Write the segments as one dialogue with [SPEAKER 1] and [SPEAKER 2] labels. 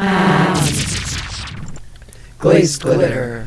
[SPEAKER 1] found. Glaze glitter.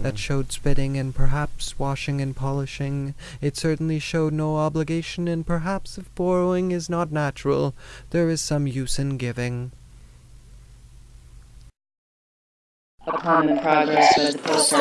[SPEAKER 1] that showed spitting and perhaps washing and polishing. It certainly showed no obligation, and perhaps if borrowing is not natural, there is some use in giving.
[SPEAKER 2] upon the progress of the post